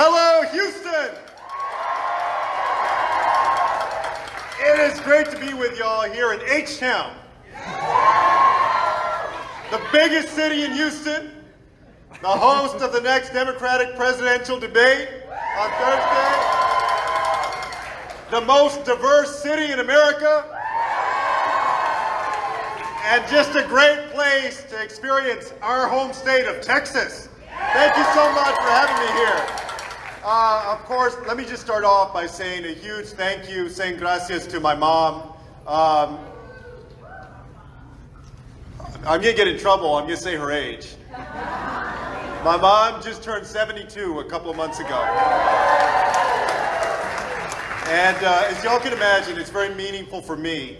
Hello, Houston! It is great to be with y'all here in H-Town. The biggest city in Houston, the host of the next Democratic presidential debate on Thursday, the most diverse city in America, and just a great place to experience our home state of Texas. Thank you so much for having me here. Uh, of course, let me just start off by saying a huge thank you, saying gracias to my mom. Um, I'm gonna get in trouble, I'm gonna say her age. My mom just turned 72 a couple of months ago. And uh, as y'all can imagine, it's very meaningful for me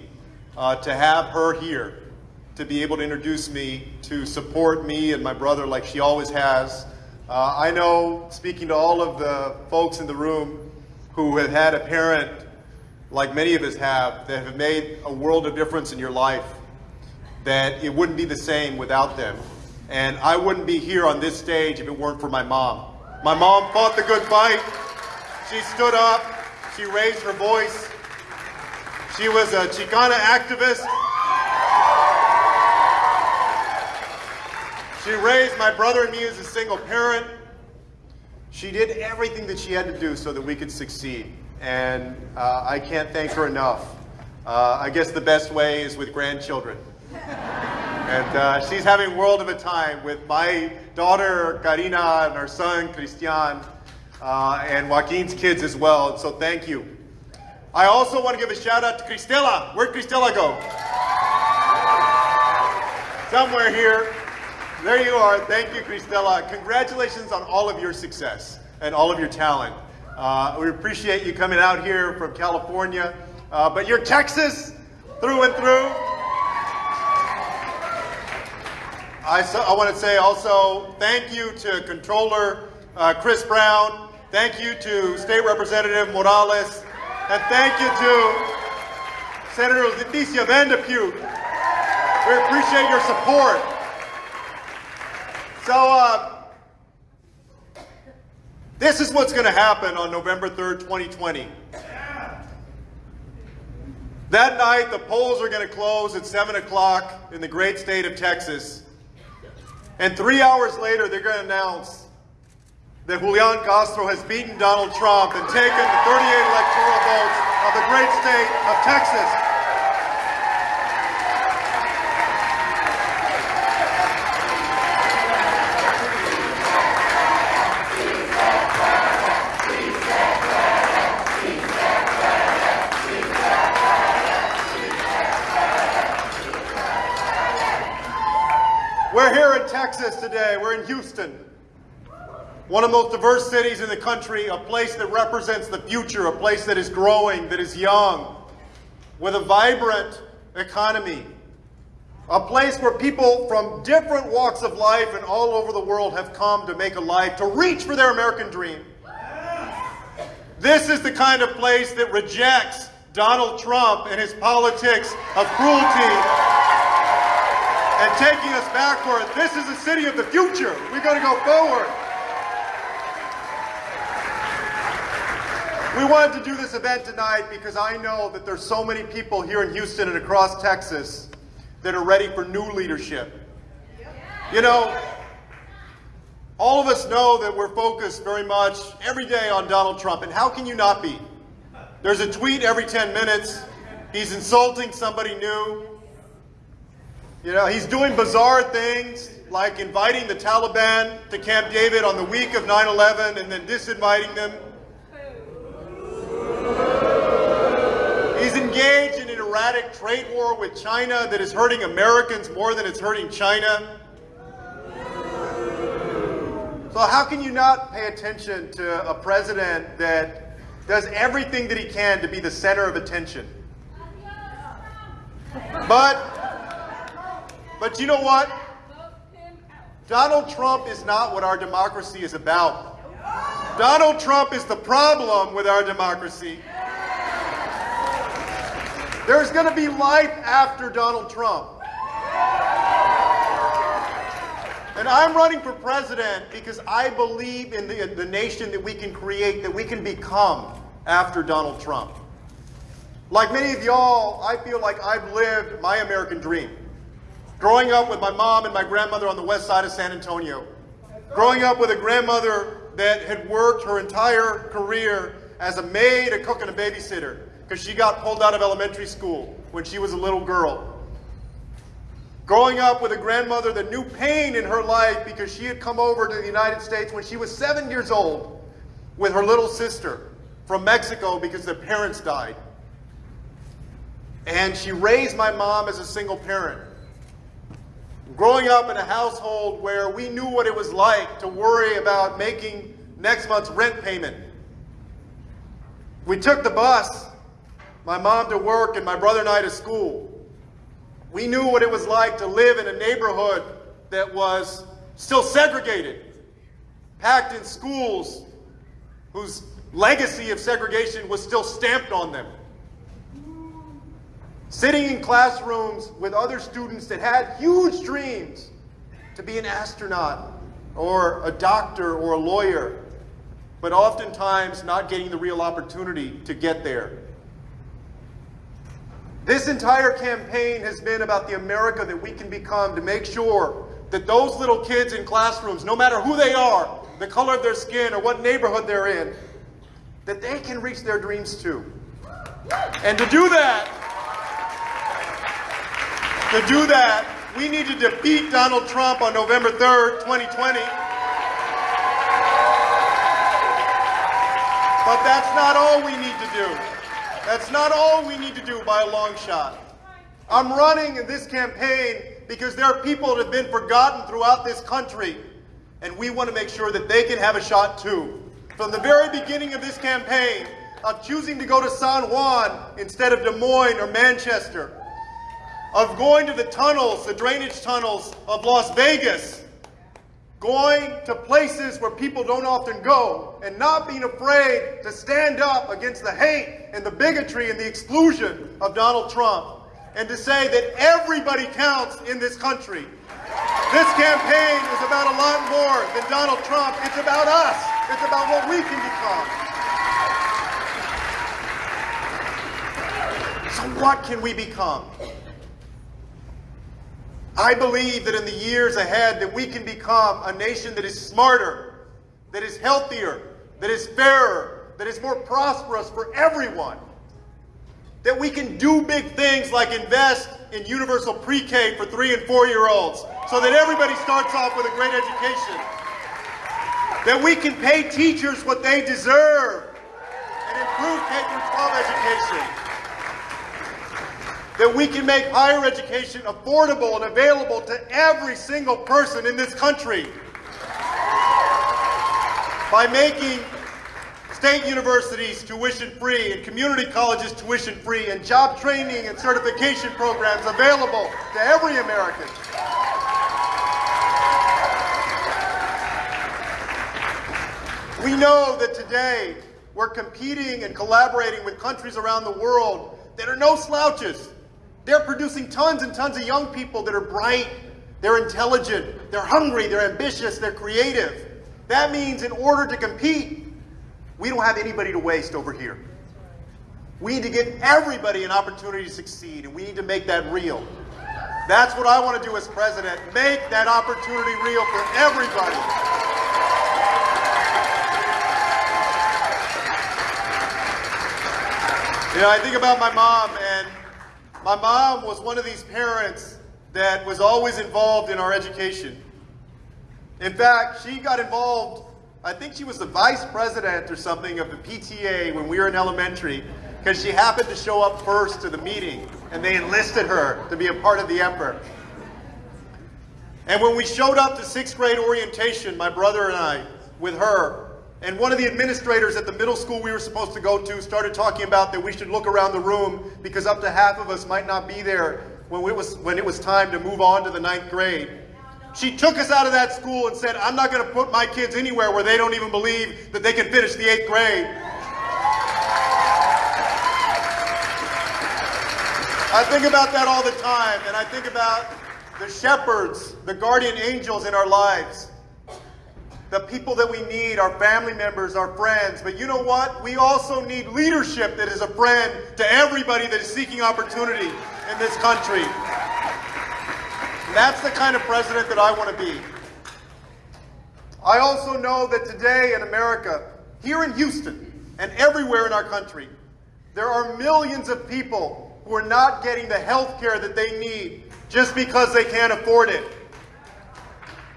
uh, to have her here, to be able to introduce me, to support me and my brother like she always has. Uh, I know, speaking to all of the folks in the room who have had a parent, like many of us have, that have made a world of difference in your life, that it wouldn't be the same without them. And I wouldn't be here on this stage if it weren't for my mom. My mom fought the good fight. She stood up. She raised her voice. She was a Chicana activist. She raised my brother and me as a single parent. She did everything that she had to do so that we could succeed. And uh, I can't thank her enough. Uh, I guess the best way is with grandchildren. and uh, she's having a world of a time with my daughter, Carina, and our son, Christian, uh, and Joaquin's kids as well. So thank you. I also want to give a shout out to Cristela. Where'd Cristela go? Somewhere here. There you are. Thank you, Cristela. Congratulations on all of your success and all of your talent. Uh, we appreciate you coming out here from California, uh, but you're Texas through and through. I, so, I want to say also thank you to Controller uh, Chris Brown. Thank you to State Representative Morales. And thank you to Senator Leticia Van de Putte. We appreciate your support. So, uh, this is what's going to happen on November 3rd, 2020. That night, the polls are going to close at 7 o'clock in the great state of Texas. And three hours later, they're going to announce that Julian Castro has beaten Donald Trump and taken the 38 electoral votes of the great state of Texas. We're here in Texas today. We're in Houston, one of the most diverse cities in the country, a place that represents the future, a place that is growing, that is young, with a vibrant economy, a place where people from different walks of life and all over the world have come to make a life, to reach for their American dream. This is the kind of place that rejects Donald Trump and his politics of cruelty and taking us backward. This is the city of the future. We've got to go forward. We wanted to do this event tonight because I know that there's so many people here in Houston and across Texas that are ready for new leadership. You know, all of us know that we're focused very much every day on Donald Trump, and how can you not be? There's a tweet every 10 minutes. He's insulting somebody new. You know, he's doing bizarre things like inviting the Taliban to Camp David on the week of 9-11 and then disinviting them. He's in an erratic trade war with China that is hurting Americans more than it's hurting China. So how can you not pay attention to a president that does everything that he can to be the center of attention? But but you know what? Donald Trump is not what our democracy is about. Donald Trump is the problem with our democracy. There's going to be life after Donald Trump. And I'm running for president because I believe in the, the nation that we can create, that we can become after Donald Trump. Like many of y'all, I feel like I've lived my American dream. Growing up with my mom and my grandmother on the west side of San Antonio. Growing up with a grandmother that had worked her entire career as a maid, a cook, and a babysitter because she got pulled out of elementary school when she was a little girl. Growing up with a grandmother that knew pain in her life because she had come over to the United States when she was seven years old with her little sister from Mexico because their parents died. And she raised my mom as a single parent. Growing up in a household where we knew what it was like to worry about making next month's rent payment. We took the bus, my mom to work and my brother and I to school. We knew what it was like to live in a neighborhood that was still segregated, packed in schools whose legacy of segregation was still stamped on them. Sitting in classrooms with other students that had huge dreams to be an astronaut or a doctor or a lawyer, but oftentimes not getting the real opportunity to get there. This entire campaign has been about the America that we can become to make sure that those little kids in classrooms, no matter who they are, the color of their skin, or what neighborhood they're in, that they can reach their dreams too. And to do that, to do that, we need to defeat Donald Trump on November 3rd, 2020. But that's not all we need to do. That's not all we need to do by a long shot. I'm running in this campaign because there are people that have been forgotten throughout this country, and we want to make sure that they can have a shot too. From the very beginning of this campaign, of choosing to go to San Juan instead of Des Moines or Manchester, of going to the tunnels, the drainage tunnels of Las Vegas, going to places where people don't often go, and not being afraid to stand up against the hate and the bigotry and the exclusion of Donald Trump, and to say that everybody counts in this country. This campaign is about a lot more than Donald Trump. It's about us. It's about what we can become. So what can we become? I believe that in the years ahead that we can become a nation that is smarter, that is healthier, that is fairer, that is more prosperous for everyone. That we can do big things like invest in universal pre-K for three and four year olds so that everybody starts off with a great education. That we can pay teachers what they deserve and improve K 12 education that we can make higher education affordable and available to every single person in this country by making state universities tuition free and community colleges tuition free and job training and certification programs available to every American. We know that today we're competing and collaborating with countries around the world that are no slouches. They're producing tons and tons of young people that are bright, they're intelligent, they're hungry, they're ambitious, they're creative. That means in order to compete, we don't have anybody to waste over here. We need to give everybody an opportunity to succeed, and we need to make that real. That's what I want to do as president, make that opportunity real for everybody. You know, I think about my mom, my mom was one of these parents that was always involved in our education. In fact, she got involved, I think she was the vice president or something of the PTA when we were in elementary, because she happened to show up first to the meeting, and they enlisted her to be a part of the effort. And when we showed up to sixth grade orientation, my brother and I, with her, and one of the administrators at the middle school we were supposed to go to started talking about that we should look around the room because up to half of us might not be there when it was, when it was time to move on to the ninth grade. She took us out of that school and said, I'm not going to put my kids anywhere where they don't even believe that they can finish the eighth grade. I think about that all the time, and I think about the shepherds, the guardian angels in our lives, the people that we need, our family members, our friends. But you know what? We also need leadership that is a friend to everybody that is seeking opportunity in this country. And that's the kind of president that I want to be. I also know that today in America, here in Houston and everywhere in our country, there are millions of people who are not getting the health care that they need just because they can't afford it.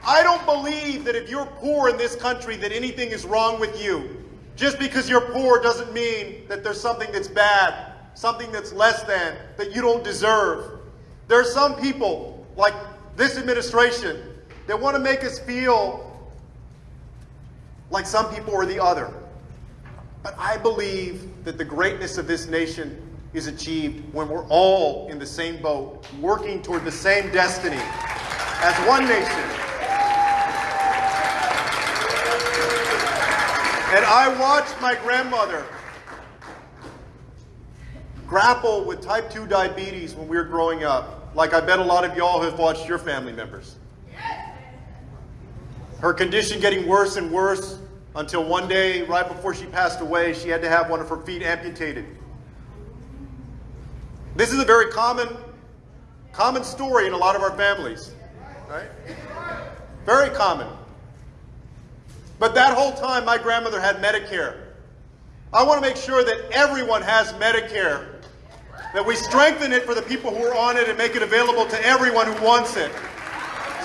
I don't believe that if you're poor in this country that anything is wrong with you. Just because you're poor doesn't mean that there's something that's bad, something that's less than, that you don't deserve. There are some people, like this administration, that want to make us feel like some people are the other. But I believe that the greatness of this nation is achieved when we're all in the same boat, working toward the same destiny as one nation. And I watched my grandmother grapple with type 2 diabetes when we were growing up, like I bet a lot of y'all have watched your family members. Her condition getting worse and worse until one day, right before she passed away, she had to have one of her feet amputated. This is a very common, common story in a lot of our families, right? Very common. But that whole time, my grandmother had Medicare. I want to make sure that everyone has Medicare, that we strengthen it for the people who are on it and make it available to everyone who wants it,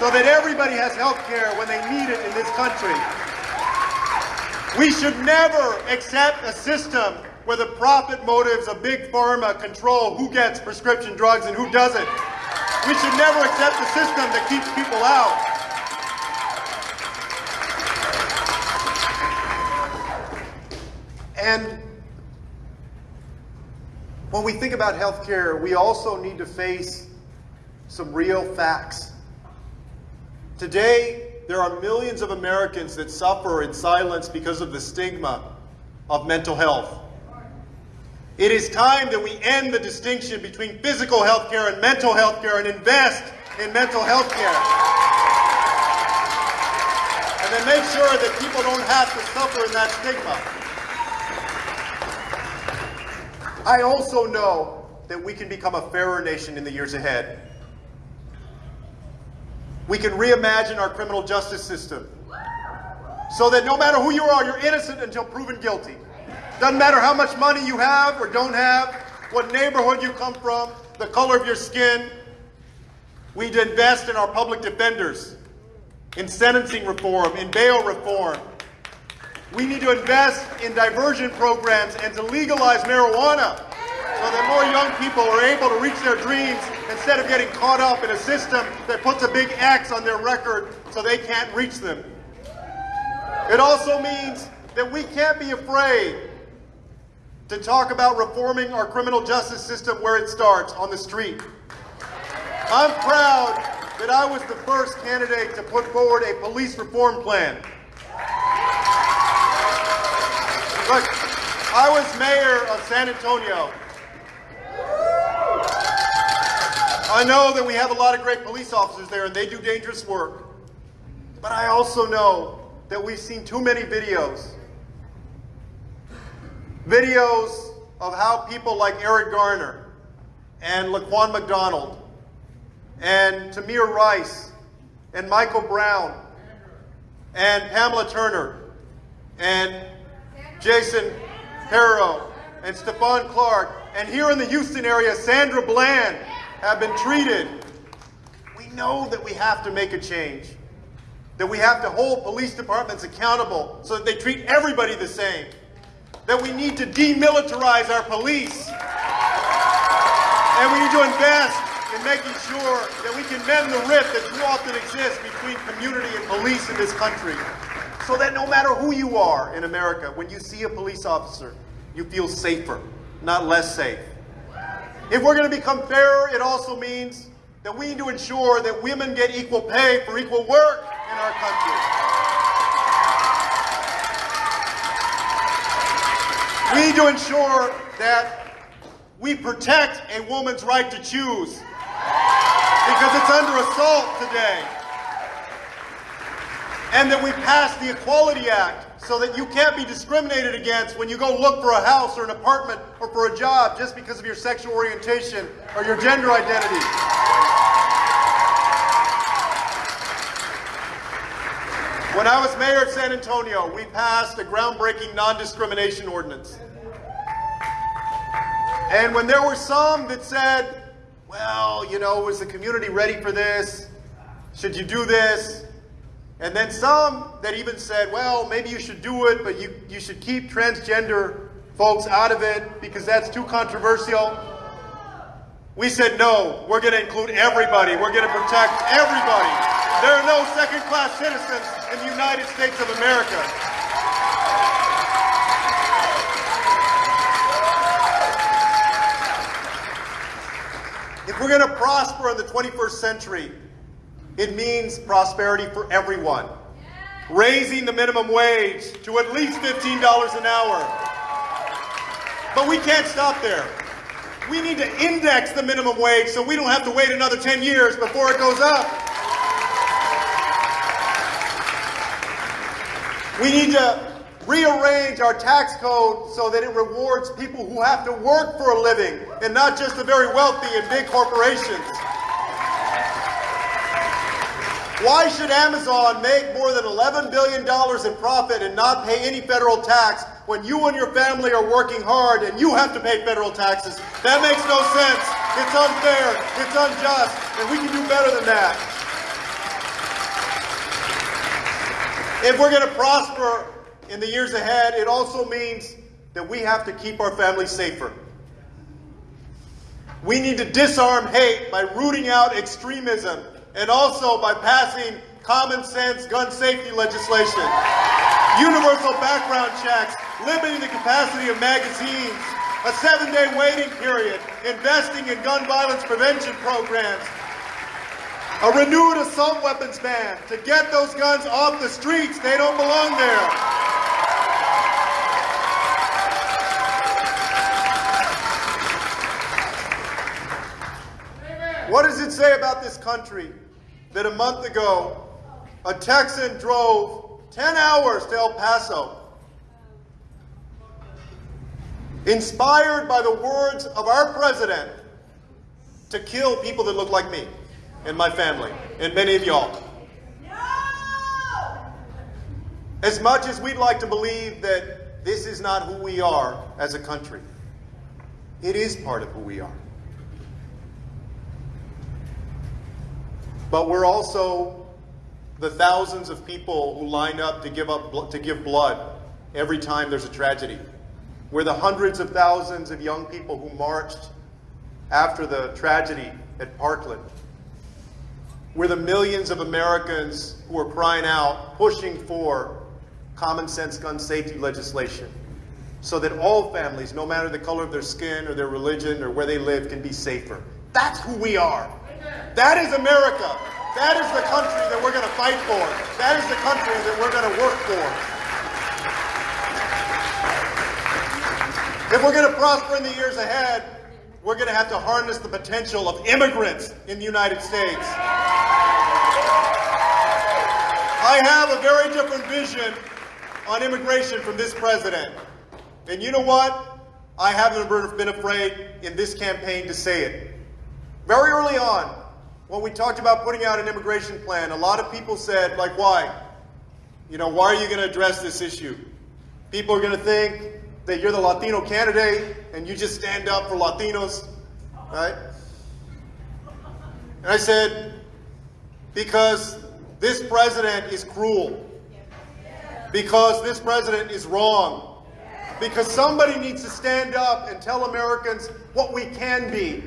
so that everybody has health care when they need it in this country. We should never accept a system where the profit motives of big pharma control who gets prescription drugs and who doesn't. We should never accept a system that keeps people out. And when we think about healthcare, we also need to face some real facts. Today, there are millions of Americans that suffer in silence because of the stigma of mental health. It is time that we end the distinction between physical health care and mental health care and invest in mental health care. And then make sure that people don't have to suffer in that stigma. I also know that we can become a fairer nation in the years ahead. We can reimagine our criminal justice system so that no matter who you are, you're innocent until proven guilty. Doesn't matter how much money you have or don't have, what neighborhood you come from, the color of your skin. We need to invest in our public defenders, in sentencing reform, in bail reform. We need to invest in diversion programs and to legalize marijuana so that more young people are able to reach their dreams instead of getting caught up in a system that puts a big X on their record so they can't reach them. It also means that we can't be afraid to talk about reforming our criminal justice system where it starts, on the street. I'm proud that I was the first candidate to put forward a police reform plan. Look, I was mayor of San Antonio I know that we have a lot of great police officers there and they do dangerous work. But I also know that we've seen too many videos. Videos of how people like Eric Garner and Laquan McDonald and Tamir Rice and Michael Brown and Pamela Turner and Jason Harrow and Stephon Clark and here in the Houston area, Sandra Bland have been treated, we know that we have to make a change. That we have to hold police departments accountable so that they treat everybody the same. That we need to demilitarize our police. And we need to invest in making sure that we can mend the rift that too often exists between community and police in this country. So that no matter who you are in America, when you see a police officer, you feel safer, not less safe. If we're going to become fairer, it also means that we need to ensure that women get equal pay for equal work in our country. We need to ensure that we protect a woman's right to choose. because it's under assault today. And that we passed the Equality Act so that you can't be discriminated against when you go look for a house or an apartment or for a job just because of your sexual orientation or your gender identity. When I was mayor of San Antonio, we passed a groundbreaking non-discrimination ordinance. And when there were some that said, well, you know, is the community ready for this? Should you do this? And then some that even said, well, maybe you should do it, but you, you should keep transgender folks out of it because that's too controversial. We said, no, we're going to include everybody. We're going to protect everybody. There are no second-class citizens in the United States of America. If we're going to prosper in the 21st century, it means prosperity for everyone. Raising the minimum wage to at least $15 an hour. But we can't stop there. We need to index the minimum wage so we don't have to wait another 10 years before it goes up. We need to rearrange our tax code so that it rewards people who have to work for a living and not just the very wealthy and big corporations. Why should Amazon make more than $11 billion in profit and not pay any federal tax when you and your family are working hard and you have to pay federal taxes? That makes no sense. It's unfair. It's unjust. And we can do better than that. If we're going to prosper in the years ahead, it also means that we have to keep our families safer. We need to disarm hate by rooting out extremism and also by passing common sense gun safety legislation, universal background checks, limiting the capacity of magazines, a seven-day waiting period, investing in gun violence prevention programs, a renewed assault weapons ban to get those guns off the streets. They don't belong there. What does it say about this country that a month ago a Texan drove 10 hours to El Paso, inspired by the words of our president to kill people that look like me? and my family, and many of y'all. As much as we'd like to believe that this is not who we are as a country, it is part of who we are. But we're also the thousands of people who line up to give up to give blood every time there's a tragedy. We're the hundreds of thousands of young people who marched after the tragedy at Parkland we're the millions of Americans who are crying out, pushing for common sense gun safety legislation so that all families, no matter the color of their skin or their religion or where they live, can be safer. That's who we are. That is America. That is the country that we're going to fight for. That is the country that we're going to work for. If we're going to prosper in the years ahead, we're going to have to harness the potential of immigrants in the United States. I have a very different vision on immigration from this president. And you know what? I haven't been afraid in this campaign to say it. Very early on, when we talked about putting out an immigration plan, a lot of people said, like, why? You know, why are you going to address this issue? People are going to think that you're the Latino candidate and you just stand up for Latinos, right? And I said, because this president is cruel. Because this president is wrong. Because somebody needs to stand up and tell Americans what we can be.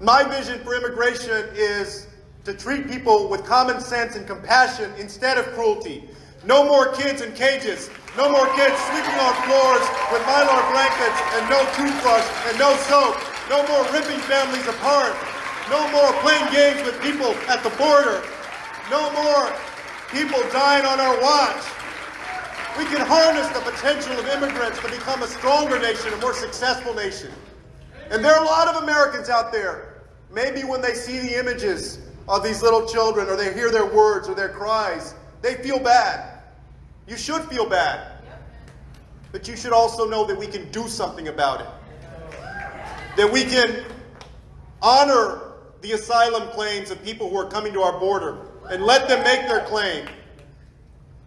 My vision for immigration is to treat people with common sense and compassion instead of cruelty. No more kids in cages. No more kids sleeping on floors with mylar blankets and no toothbrush and no soap. No more ripping families apart. No more playing games with people at the border. No more people dying on our watch. We can harness the potential of immigrants to become a stronger nation, a more successful nation. And there are a lot of Americans out there Maybe when they see the images of these little children or they hear their words or their cries, they feel bad. You should feel bad. But you should also know that we can do something about it. That we can honor the asylum claims of people who are coming to our border and let them make their claim.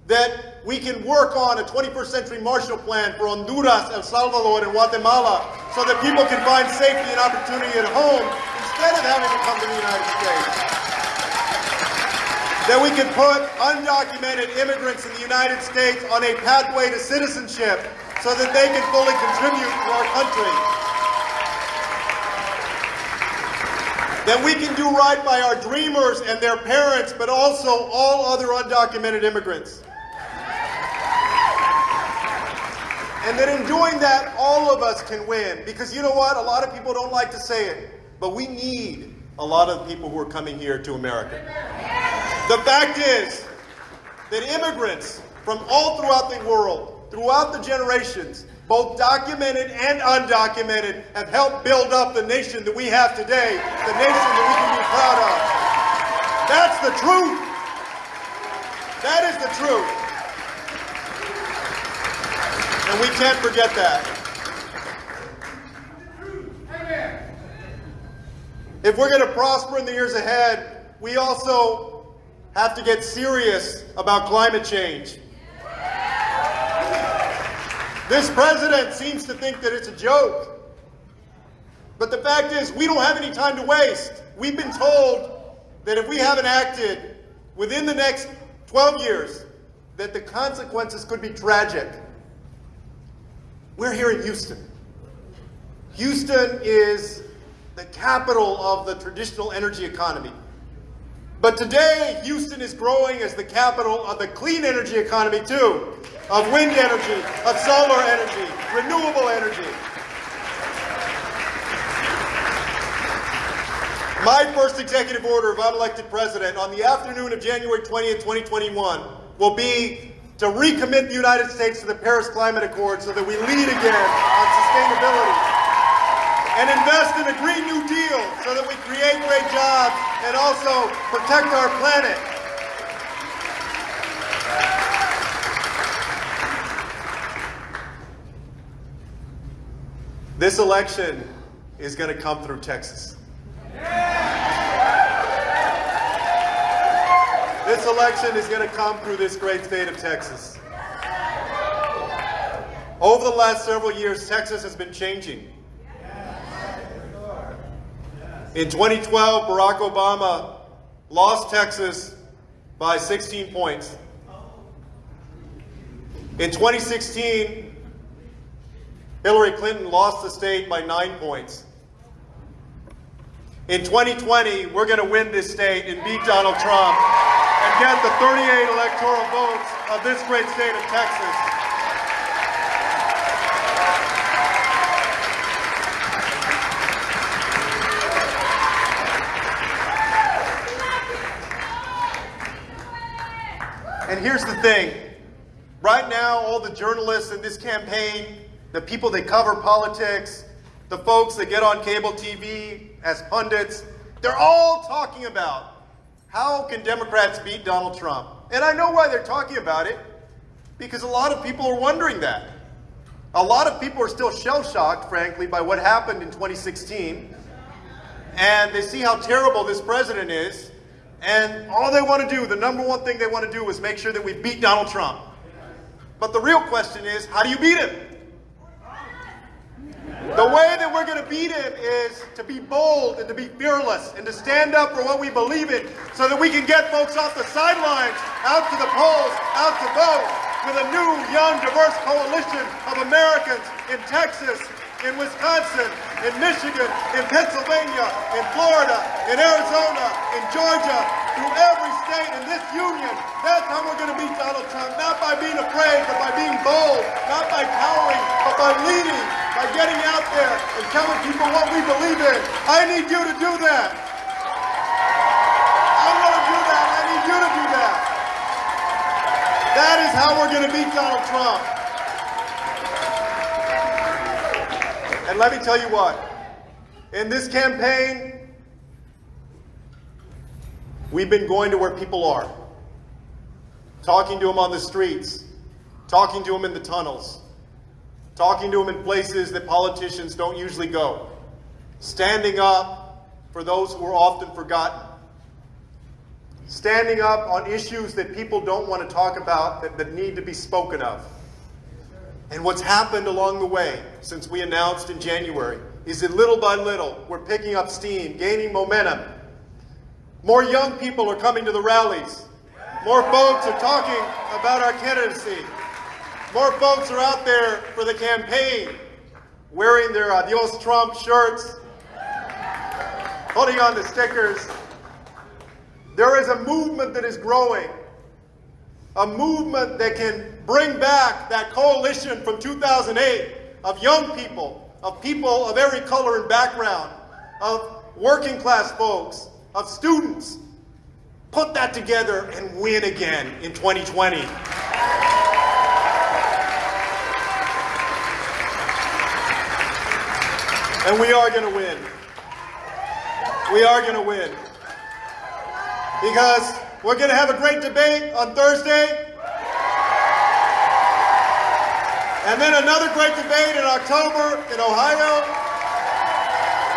That we can work on a 21st century Marshall Plan for Honduras, El Salvador, and Guatemala so that people can find safety and opportunity at home instead of having to come to the United States. That we can put undocumented immigrants in the United States on a pathway to citizenship so that they can fully contribute to our country. That we can do right by our dreamers and their parents, but also all other undocumented immigrants. And that in doing that, all of us can win. Because you know what? A lot of people don't like to say it, but we need a lot of people who are coming here to America. The fact is that immigrants from all throughout the world, throughout the generations, both documented and undocumented, have helped build up the nation that we have today, the nation that we can be proud of. That's the truth. That is the truth. And we can't forget that. If we're going to prosper in the years ahead, we also have to get serious about climate change. This president seems to think that it's a joke. But the fact is, we don't have any time to waste. We've been told that if we haven't acted within the next 12 years, that the consequences could be tragic. We're here in Houston. Houston is the capital of the traditional energy economy. But today, Houston is growing as the capital of the clean energy economy too of wind energy, of solar energy, renewable energy. My first executive order if I'm elected president on the afternoon of January 20th, 2021 will be to recommit the United States to the Paris Climate Accord so that we lead again on sustainability and invest in a Green New Deal so that we create great jobs and also protect our planet. This election is going to come through Texas. This election is going to come through this great state of Texas. Over the last several years, Texas has been changing. In 2012, Barack Obama lost Texas by 16 points. In 2016, Hillary Clinton lost the state by nine points. In 2020, we're going to win this state and beat Donald Trump and get the 38 electoral votes of this great state of Texas. And here's the thing. Right now, all the journalists in this campaign the people that cover politics, the folks that get on cable TV as pundits, they're all talking about how can Democrats beat Donald Trump? And I know why they're talking about it, because a lot of people are wondering that. A lot of people are still shell-shocked, frankly, by what happened in 2016. And they see how terrible this president is. And all they want to do, the number one thing they want to do is make sure that we beat Donald Trump. But the real question is, how do you beat him? The way that we're going to beat him is to be bold and to be fearless and to stand up for what we believe in so that we can get folks off the sidelines, out to the polls, out to vote with a new, young, diverse coalition of Americans in Texas, in Wisconsin, in Michigan, in Pennsylvania, in Florida, in Arizona, in Georgia, through every state in this union. That's how we're going to beat Donald Trump, not by being afraid, but by being bold, not by cowering, but by leading, by getting out there and telling people what we believe in. I need you to do that. Going to do that. I need you to do that. That is how we're going to beat Donald Trump. And let me tell you what, in this campaign, We've been going to where people are, talking to them on the streets, talking to them in the tunnels, talking to them in places that politicians don't usually go, standing up for those who are often forgotten, standing up on issues that people don't want to talk about that, that need to be spoken of. And what's happened along the way since we announced in January is that little by little we're picking up steam, gaining momentum. More young people are coming to the rallies. More folks are talking about our candidacy. More folks are out there for the campaign, wearing their uh, Adios Trump shirts, holding on to stickers. There is a movement that is growing, a movement that can bring back that coalition from 2008 of young people, of people of every color and background, of working class folks, of students. Put that together and win again in 2020. And we are going to win. We are going to win. Because we're going to have a great debate on Thursday. And then another great debate in October in Ohio.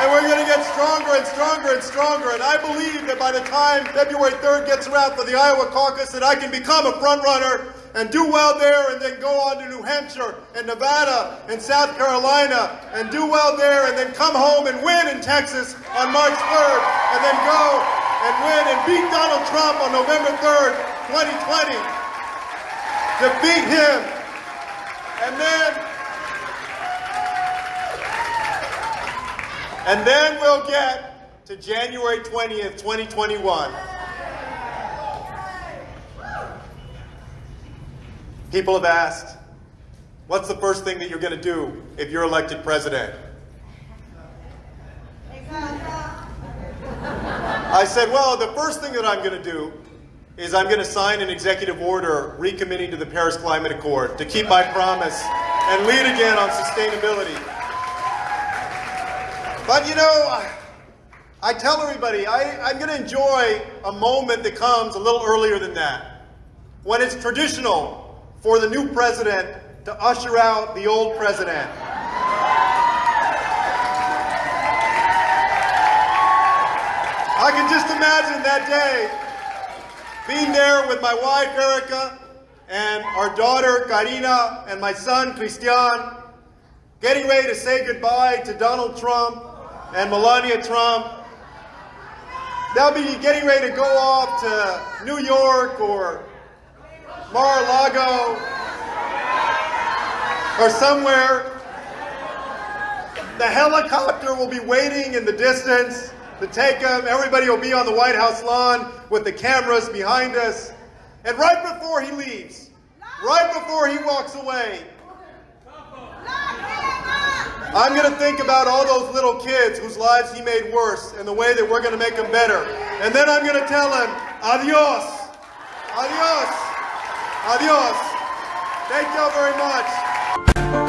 And we're going to get stronger and stronger and stronger. And I believe that by the time February 3rd gets around for the Iowa caucus, that I can become a front runner and do well there and then go on to New Hampshire and Nevada and South Carolina and do well there and then come home and win in Texas on March 3rd and then go and win and beat Donald Trump on November 3rd, 2020. Defeat him and then, and then we'll get to January 20th, 2021. People have asked, what's the first thing that you're going to do if you're elected president? I said, well, the first thing that I'm going to do is I'm going to sign an executive order recommitting to the Paris Climate Accord to keep my promise and lead again on sustainability. But you know, I tell everybody I, I'm going to enjoy a moment that comes a little earlier than that, when it's traditional for the new president to usher out the old president. I can just imagine that day being there with my wife, Erica, and our daughter, Carina, and my son, Christian, getting ready to say goodbye to Donald Trump and Melania Trump. They'll be getting ready to go off to New York or Mar-a-Lago or somewhere. The helicopter will be waiting in the distance to take him. Everybody will be on the White House lawn with the cameras behind us. And right before he leaves, right before he walks away, I'm going to think about all those little kids whose lives he made worse and the way that we're going to make them better. And then I'm going to tell him, adios, adios, adios. Thank you all very much.